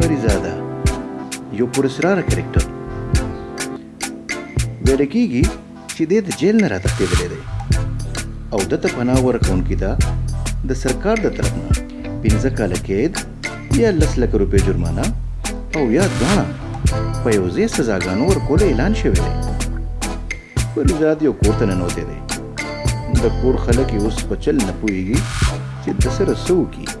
پریزاده یو پرسراره کرکټر ویل کېږي چې دی د جیل نه راتښتېدلی دی او ده ته پناه ورکوونکي ته د سرکار د طرف نه پنځه کاله قید یا لس لکه روپۍ جرمانه او یا دواړه په یو ځای سزاګانو ورکولو اعلان شوی دی پریزاد یو کور ته ننوتی دی د کور خلک یې اوس په چل نه پوهېږي چې د سره څه وکړي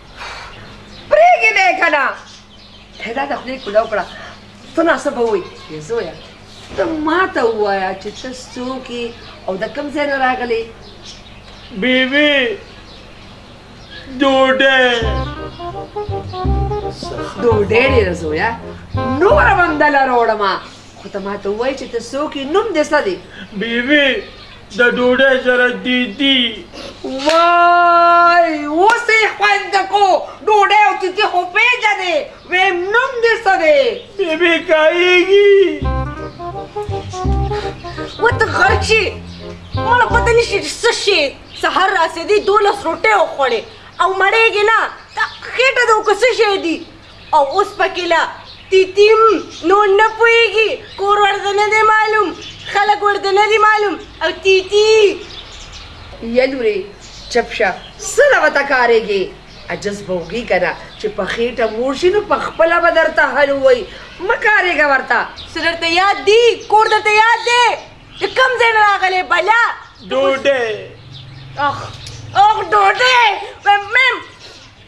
پرېږې مې که نه پیدا د خولې کوله وکړه ته ناسه به وایي یې زویه ته ما ته ووایه چې ته څوک یې او د کوم ځای نه راغلې بیبي ډوډۍ ډوډۍ ډېره زویه نوره به هم دله راوړم خو ته ما ته ووایي چې ته څوک یې نوم دې څه دی بیبي د ډوډۍ سره دیدي وای اوس یې خوند کو ډوډۍ او دیدي خو پېژنې ویم نوم دې څه دی بیبي کایږي وته خرچي مړه پته نشي چې څه شي سهار راسېدي دولس روټۍ وخوړې او مړېږي نه دا خېټه د اوکه څه شی دي او اوس پکې لا تیتیم نور نه پوهېږي کور ورته نه دی معلوم خلک ورته نه دي معلوم او تیتی یلورې چپ شه څه له وته کارېږې عجز به وږي که نه چې په خېټه موړ شي نو په خپله به درته حل ووایي مه کارېږه ورته څه درته یاد دي کور درته یاد دی د کوم ځای نه راغلی بلا ډوډۍ اخ اخ ډوډۍ مم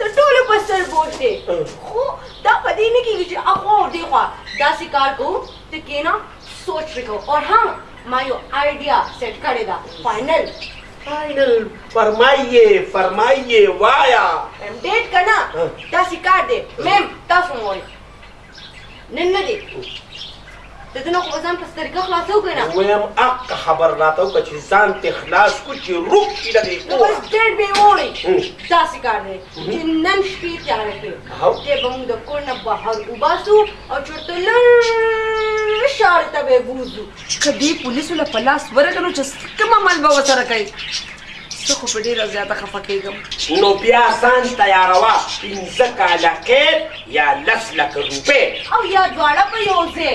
د ټولو په سر بوج دی خو دا په دې نه کېږي چې اخوا او دېخوا داسې کار کوو ته کېنه سوچ پرې کوو اور ها ما یو آیډیا سیټ کړې ده فاینل فاینل فرمایې فرمایې وایا ډېټ که نه داسې کار دی میم تاسو مو وایي نن نه دی ته دنه خو به ځان پس طریقه خلاصو کنه ویم اق خبر راته وکړه چې ځان ته خلاص کو چې روح شي له دې کوره بس ډېر بې وړي داسې کار دی چې نن شپې تیاره کړې دی به موږ د کور نه بهر وباسو او چېرته لر ښار ته به یې بوځو چې که دې پولیسو له په لاس ورغی نو چې کوم عمل به ورسره کوي زه خو په ډېره زیاته خفه کېږم نو بیا ځان تیاروه پنځه کاله قید یا لس لکه روپۍ او یا دواړه په یو ځای